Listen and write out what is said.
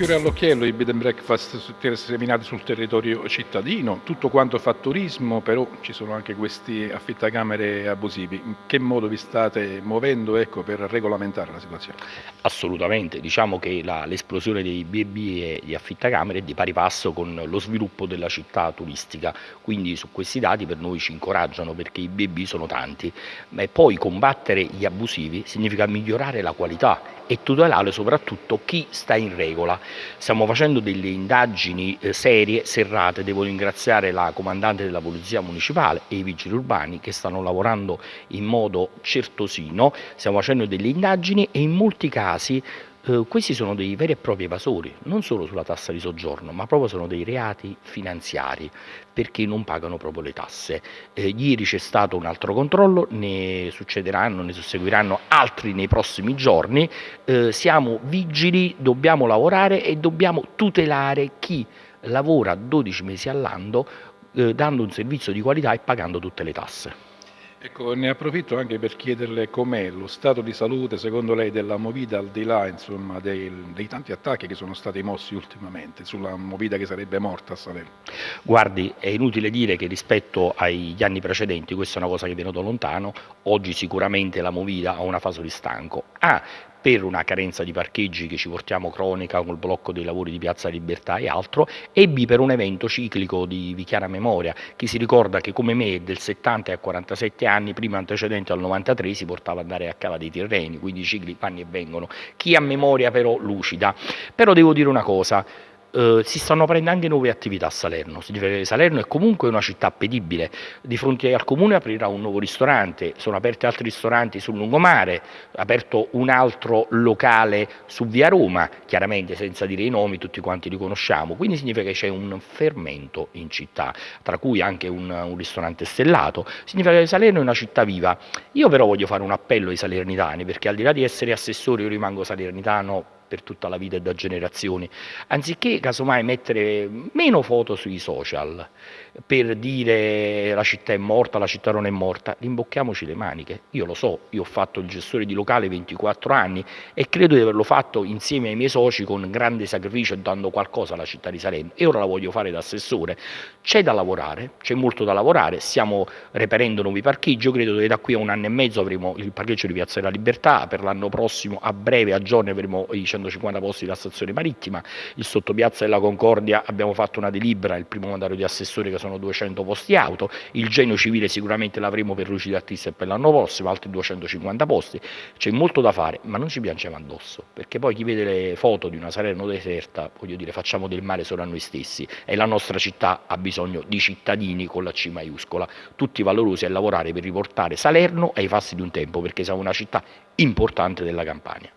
fiore all'occhiello i bed and breakfast seminati sul territorio cittadino, tutto quanto fa turismo, però ci sono anche questi affittacamere abusivi. In che modo vi state muovendo ecco, per regolamentare la situazione? Assolutamente, diciamo che l'esplosione dei B&B e di affittacamere è di pari passo con lo sviluppo della città turistica, quindi su questi dati per noi ci incoraggiano perché i B&B sono tanti, e poi combattere gli abusivi significa migliorare la qualità e tutelare soprattutto chi sta in regola. Stiamo facendo delle indagini eh, serie, serrate, devo ringraziare la comandante della Polizia Municipale e i vigili urbani che stanno lavorando in modo certosino, stiamo facendo delle indagini e in molti casi eh, questi sono dei veri e propri evasori, non solo sulla tassa di soggiorno, ma proprio sono dei reati finanziari, perché non pagano proprio le tasse. Eh, ieri c'è stato un altro controllo, ne succederanno, ne susseguiranno altri nei prossimi giorni. Eh, siamo vigili, dobbiamo lavorare e dobbiamo tutelare chi lavora 12 mesi all'anno eh, dando un servizio di qualità e pagando tutte le tasse. Ecco, ne approfitto anche per chiederle com'è lo stato di salute, secondo lei, della Movida al di là insomma, dei, dei, tanti attacchi che sono stati mossi ultimamente sulla Movida che sarebbe morta a Salerno. Guardi, è inutile dire che rispetto agli anni precedenti, questa è una cosa che viene da lontano, oggi sicuramente la Movida ha una fase di stanco. Ha per una carenza di parcheggi che ci portiamo cronica col blocco dei lavori di Piazza Libertà e altro, e B per un evento ciclico di, chiara memoria. Chi si ricorda che come me del 70 a 47 anni, prima antecedente al 93, si portava ad andare a Cava dei Tirreni, quindi i cicli vanno e vengono. Chi ha memoria però lucida. Però devo dire una cosa, eh, si stanno aprendo anche nuove attività a Salerno, Salerno è comunque una città appetibile, di fronte al comune aprirà un nuovo ristorante, sono aperti altri ristoranti sul lungomare, aperto un altro locale su via Roma, chiaramente senza dire i nomi, tutti quanti li conosciamo, quindi significa che c'è un fermento in città, tra cui anche un, un ristorante stellato, significa che Salerno è una città viva. Io però voglio fare un appello ai salernitani, perché al di là di essere assessore io rimango salernitano per tutta la vita e da generazioni, anziché casomai mettere meno foto sui social per dire la città è morta, la città non è morta, rimbocchiamoci le maniche. Io lo so, io ho fatto il gestore di locale 24 anni e credo di averlo fatto insieme ai miei soci con grande sacrificio dando qualcosa alla città di Salerno e ora la voglio fare da assessore. C'è da lavorare, c'è molto da lavorare, stiamo reperendo nuovi parcheggi, io credo che da qui a un anno e mezzo avremo il parcheggio di Piazza della Libertà, per l'anno prossimo a breve, a giorni avremo i 150 posti della stazione marittima, il sottopiazza della Concordia abbiamo fatto una delibera, il primo mandato di assessore che sono 200 posti auto, il genio civile sicuramente l'avremo per Luci d'Artista per l'anno prossimo, altri 250 posti, c'è molto da fare, ma non ci piangiamo addosso, perché poi chi vede le foto di una Salerno deserta, voglio dire, facciamo del male solo a noi stessi. E la nostra città ha bisogno di cittadini con la C maiuscola, tutti valorosi a lavorare per riportare Salerno ai fasti di un tempo, perché siamo una città importante della Campania.